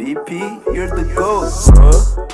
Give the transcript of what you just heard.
VP, you're the ghost, huh?